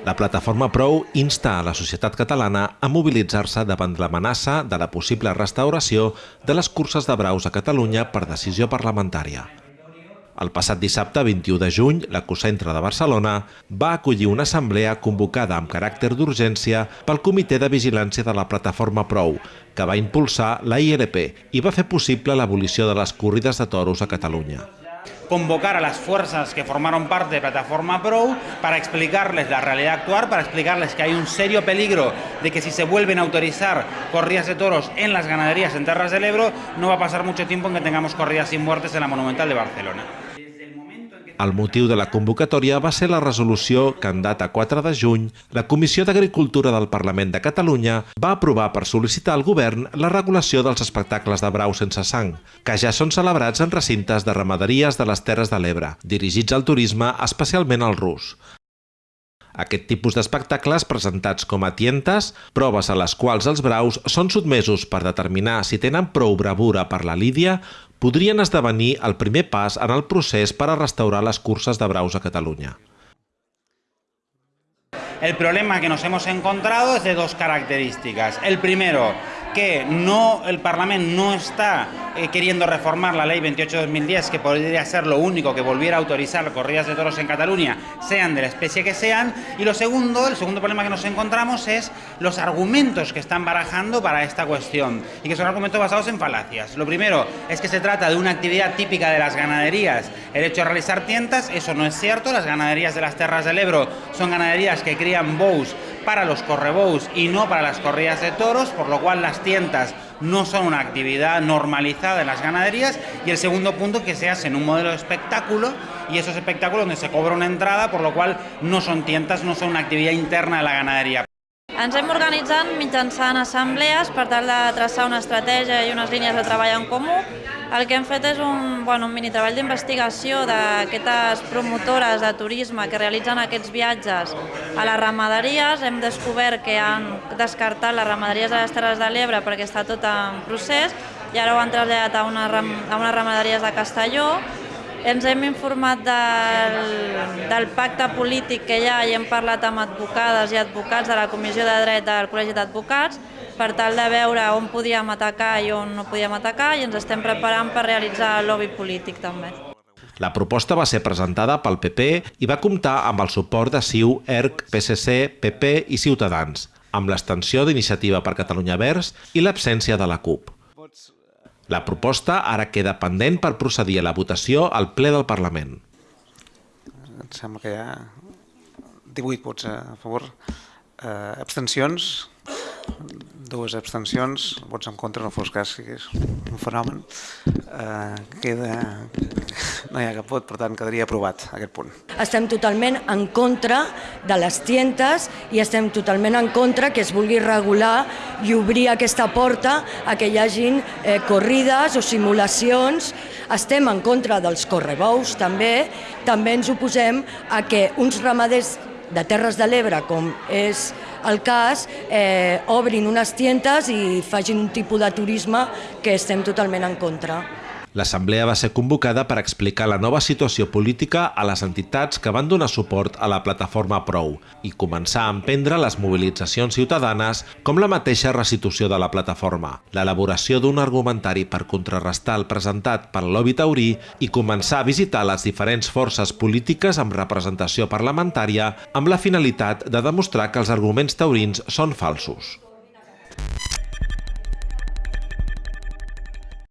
La plataforma Prou insta a la societat catalana a mobilitzar-se davant l'amenaça de la possible restauració de les curses de braus a Catalunya per decisió parlamentària. El passat dissabte 21 de juny, l'Ecocentre de Barcelona va acollir una assemblea convocada amb caràcter d'urgència pel Comitè de Vigilància de la Plataforma Prou, que va impulsar la ILP i va fer possible l'abolició de les corrides de toros a Catalunya convocar a las fuerzas que formaron parte de Plataforma Pro para explicarles la realidad actual, para explicarles que hay un serio peligro de que si se vuelven a autorizar corridas de toros en las ganaderías en Terras del Ebro, no va a pasar mucho tiempo en que tengamos corridas sin muertes en la Monumental de Barcelona. El motiu de la convocatòria va ser la resolució que en data 4 de juny la Comissió d'Agricultura del Parlament de Catalunya va aprovar per sol·licitar al govern la regulació dels espectacles de brau sense sang, que ja són celebrats en recintes de ramaderies de les Terres de l'Ebre, dirigits al turisme, especialment al rus. Aquest tipus d'espectacles presentats com a tientes, proves a les quals els braus són sotmesos per determinar si tenen prou bravura per la lídia, podrien esdevenir el primer pas en el procés per a restaurar les curses de braus a Catalunya. El problema que nos hemos encontrado es de dos características. El primero, que no, el Parlamento no está eh, queriendo reformar la ley 28-2010, que podría ser lo único que volviera a autorizar corridas de toros en Cataluña, sean de la especie que sean. Y lo segundo, el segundo problema que nos encontramos es los argumentos que están barajando para esta cuestión, y que son argumentos basados en falacias. Lo primero es que se trata de una actividad típica de las ganaderías, el hecho de realizar tientas, eso no es cierto, las ganaderías de las Terras del Ebro son ganaderías que crían bows para los correbous y no para las corridas de toros, por lo cual las tientas no son una actividad normalizada en las ganaderías. Y el segundo punto, que se hace en un modelo de espectáculo y esos espectáculos donde se cobra una entrada, por lo cual no son tientas, no son una actividad interna de la ganadería. Ens hem organitzat mitjançant assemblees per tal de traçar una estratègia i unes línies de treball en comú. El que hem fet és un, bueno, un mini treball d'investigació d'aquestes promotores de turisme que realitzen aquests viatges a les ramaderies. Hem descobert que han descartat les ramaderies de les Terres de l'Ebre perquè està tot en procés i ara ho han traslladat a, una, a unes ramaderies de Castelló ens hem informat del, del pacte polític que hi ha i hem parlat amb advocades i advocats de la Comissió de Dret del Col·legi d'Advocats per tal de veure on podíem atacar i on no podíem atacar i ens estem preparant per realitzar el lobby polític també. La proposta va ser presentada pel PP i va comptar amb el suport de CiU, ERC, PSC, PP i Ciutadans, amb l'extensió d'Iniciativa per Catalunya Verds i l'absència de la CUP. La proposta ara queda pendent per procedir a la votació al ple del Parlament. Em sembla que hi ha 18 vots a favor, eh, abstencions, dues abstencions, vots en contra, no fos cas que és un fenomen, eh, queda, no hi ha cap vot, per tant quedaria aprovat aquest punt. Estem totalment en contra de les tientes i estem totalment en contra que es vulgui regular i obrir aquesta porta a que hi hagin eh, corrides o simulacions. Estem en contra dels correbous també, també ens oposem a que uns ramaders de Terres de l'Ebre, com és el cas, eh, obrin unes tientes i facin un tipus de turisme que estem totalment en contra. L'assemblea va ser convocada per explicar la nova situació política a les entitats que van donar suport a la plataforma Prou i començar a emprendre les mobilitzacions ciutadanes com la mateixa restitució de la plataforma, l'elaboració d'un argumentari per contrarrestar el presentat pel lobby taurí i començar a visitar les diferents forces polítiques amb representació parlamentària amb la finalitat de demostrar que els arguments taurins són falsos.